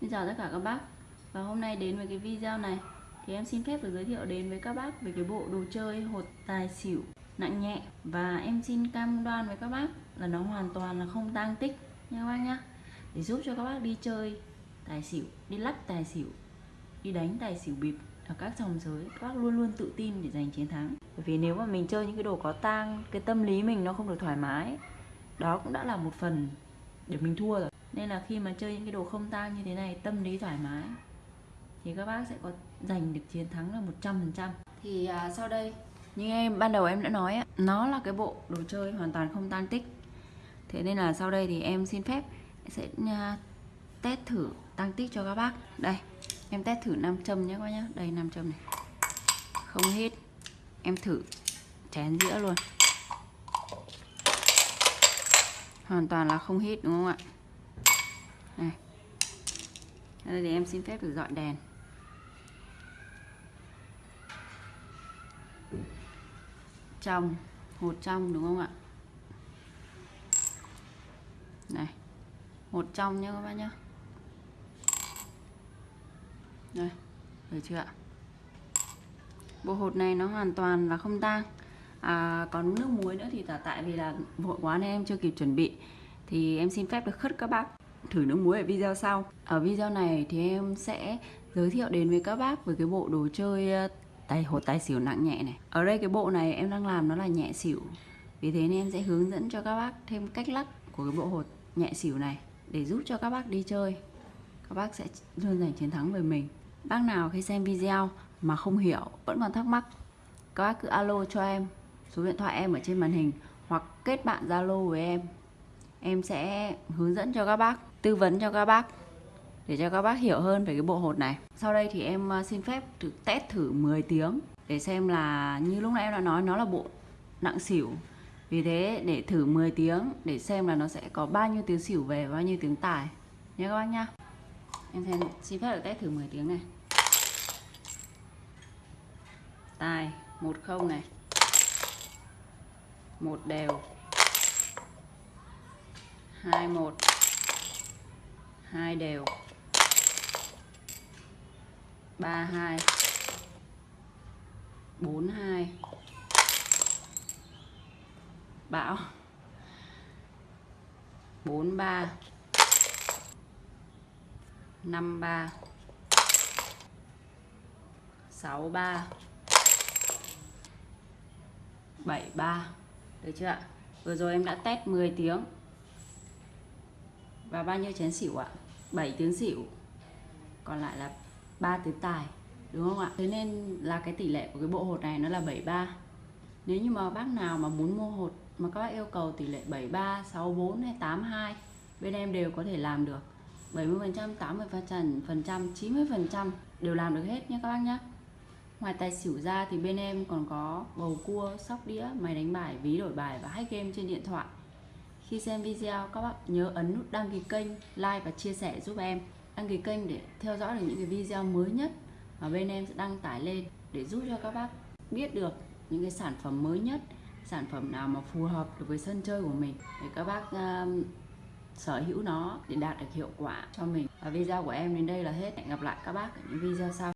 Xin chào tất cả các bác. Và hôm nay đến với cái video này Thì em xin phép được giới thiệu đến với các bác Về cái bộ đồ chơi hột tài xỉu nặng nhẹ. Và em xin cam đoan với các bác Là nó hoàn toàn là không tang tích Nha các bác nhá. Để giúp cho các bác đi chơi tài xỉu, Đi lắc tài xỉu, Đi đánh tài xỉu bịp ở các dòng giới, các bác luôn luôn tự tin để giành chiến thắng. Bởi vì nếu mà mình chơi những cái đồ có tang, cái tâm lý mình nó không được thoải mái, đó cũng đã là một phần để mình thua rồi nên là khi mà chơi những cái đồ không tang như thế này tâm lý thoải mái thì các bác sẽ có giành được chiến thắng là 100% thì à, sau đây. Như em ban đầu em đã nói á, nó là cái bộ đồ chơi hoàn toàn không tang tích. Thế nên là sau đây thì em xin phép sẽ à, test thử tăng tích cho các bác. Đây em test thử nam châm nhé các bác nhé. Đây nam châm này. Không hít em thử chén dĩa luôn. Hoàn toàn là không hít đúng không ạ này. Đây thì em xin phép được dọn đèn. Trong hột trong đúng không ạ? Này hột trong nhé các bác nhá. đây được chưa ạ? Bộ hột này nó hoàn toàn là không tang. À, còn nước muối nữa thì tại vì là vội quá nên em chưa kịp chuẩn bị. Thì em xin phép được khất các bác thử nước muối ở video sau. Ở video này thì em sẽ giới thiệu đến với các bác về cái bộ đồ chơi ờ, tài hột tài xỉu nặng nhẹ này. Ở đây cái bộ này em đang làm nó là nhẹ xỉu. Vì thế nên em sẽ hướng dẫn cho các bác thêm cách lắc của cái bộ hột nhẹ xỉu này để giúp cho các bác đi chơi. Các bác sẽ luôn giành chiến thắng về mình. Bác nào khi xem video mà không hiểu vẫn còn thắc mắc các bác cứ alo cho em số điện thoại em ở trên màn hình hoặc kết bạn zalo với em em sẽ hướng dẫn cho các bác, tư vấn cho các bác để cho các bác hiểu hơn về cái bộ hột này. Sau đây thì em à, xin phép thử test thử 10 tiếng để xem là như lúc nãy em đã nói, nó là bộ nặng xỉu. Vì thế, để thử 10 tiếng để xem là nó sẽ có bao nhiêu tiếng xỉu về, bao nhiêu tiếng tài. Nhé các bác nhá. Em xem xin phép được test thử 10 tiếng này. Tài, một không này. Một đều hai, một. Hai đều. Ba, hai. Bốn, hai. Bão bốn, ba. Năm, ba. Sáu, ba. Bảy, ba. Được chưa ạ? Vừa rồi em đã test 10 tiếng và bao nhiêu chén xỉu ạ? 7 tiếng xỉu. Còn lại là 3 tiếng tài đúng không ạ? Thế nên là cái tỷ lệ của cái bộ hột này nó là 73 nếu như mà bác nào mà muốn mua hột mà các bác yêu cầu tỷ lệ 73 64 hay 82 bên em đều có thể làm được. 70% 80 phần trăm 90% đều làm được hết nhé các bác nhé. Ngoài tài xỉu ra thì bên em còn có bầu cua, sóc đĩa, máy đánh bài, ví đổi bài và hack game trên điện thoại. Khi xem video các bác nhớ ấn nút đăng ký kênh, like và chia sẻ giúp em. Đăng ký kênh để theo dõi được những cái video mới nhất mà bên em sẽ đăng tải lên để giúp cho các bác biết được những cái sản phẩm mới nhất, sản phẩm nào mà phù hợp được với sân chơi của mình để các bác uh, sở hữu nó để đạt được hiệu quả cho mình. Và video của em đến đây là hết. Hẹn gặp lại các bác ở những video sau.